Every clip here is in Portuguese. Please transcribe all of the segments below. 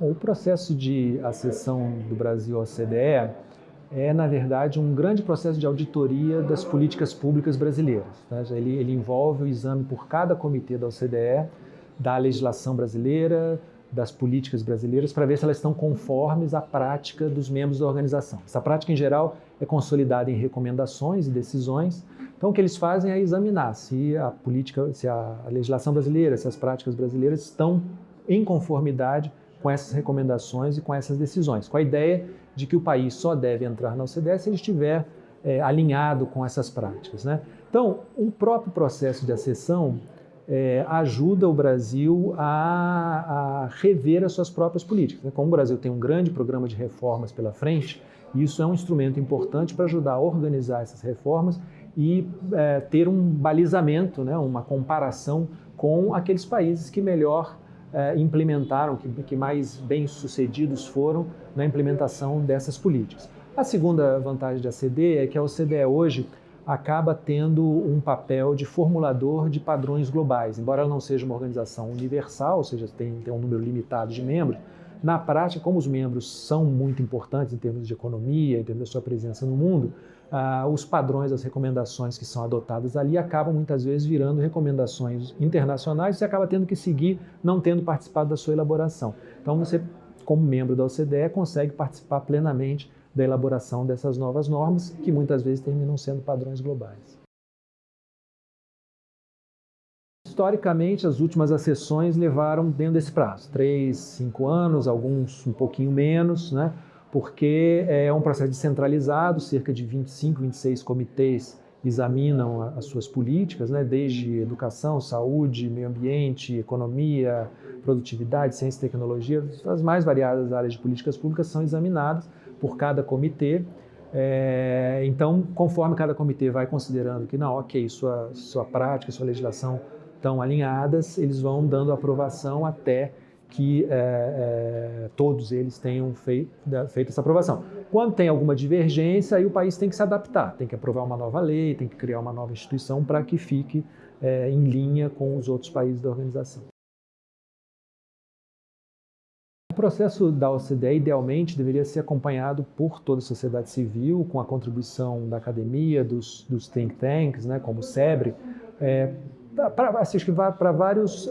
O processo de acessão do Brasil à OCDE é, na verdade, um grande processo de auditoria das políticas públicas brasileiras. Né? Ele, ele, envolve o exame por cada comitê da OCDE da legislação brasileira, das políticas brasileiras, para ver se elas estão conformes à prática dos membros da organização. Essa prática, em geral, é consolidada em recomendações e decisões. Então, o que eles fazem é examinar se a política, se a legislação brasileira, se as práticas brasileiras estão em conformidade com essas recomendações e com essas decisões, com a ideia de que o país só deve entrar na OCDE se ele estiver é, alinhado com essas práticas. Né? Então, o próprio processo de acessão é, ajuda o Brasil a, a, rever as suas próprias políticas. Né? Como o Brasil tem um grande programa de reformas pela frente, isso é um instrumento importante para ajudar a organizar essas reformas e é, ter um balizamento, né, uma comparação com aqueles países que melhor é, implementaram, que, que mais bem-sucedidos foram na implementação dessas políticas. A segunda vantagem da OCDE é que a OCDE hoje acaba tendo um papel de formulador de padrões globais. Embora ela não seja uma organização universal, ou seja, tem, tem um número limitado de membros, na prática, como os membros são muito importantes em termos de economia, em termos da sua presença no mundo, ah, os padrões, as recomendações que são adotadas ali acabam muitas vezes virando recomendações internacionais e você acaba tendo que seguir não tendo participado da sua elaboração. Então você, como membro da OCDE, consegue participar plenamente da elaboração dessas novas normas, que muitas vezes terminam sendo padrões globais. Historicamente, as últimas acessões levaram dentro desse prazo, três, cinco anos, alguns um pouquinho menos, né? porque é um processo descentralizado, cerca de 25, 26 comitês examinam as suas políticas, né? desde educação, saúde, meio ambiente, economia, produtividade, ciência e tecnologia, as mais variadas áreas de políticas públicas são examinadas por cada comitê. É, então, conforme cada comitê vai considerando que, não, ok, sua, sua prática, sua legislação estão alinhadas, eles vão dando aprovação até que é, é, todos eles tenham feito, feito, essa aprovação. Quando tem alguma divergência, aí o país tem que se adaptar, tem que aprovar uma nova lei, tem que criar uma nova instituição para que fique é, em linha com os outros países da organização. O processo da OCDE, idealmente, deveria ser acompanhado por toda a sociedade civil, com a contribuição da academia, dos, dos think tanks, né, como o SEBRE, para assim, vários,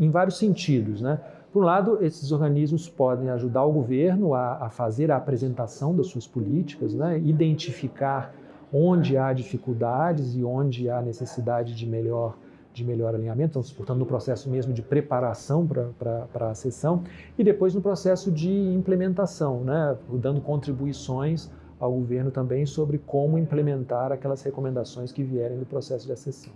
em vários sentidos. Né? Por um lado, esses organismos podem ajudar o governo a, a fazer a apresentação das suas políticas, né? identificar onde há dificuldades e onde há necessidade de melhor, de melhor alinhamento, então, portanto, no processo mesmo de preparação para a sessão, e depois no processo de implementação, né? dando contribuições ao governo também sobre como implementar aquelas recomendações que vierem do processo de acessão.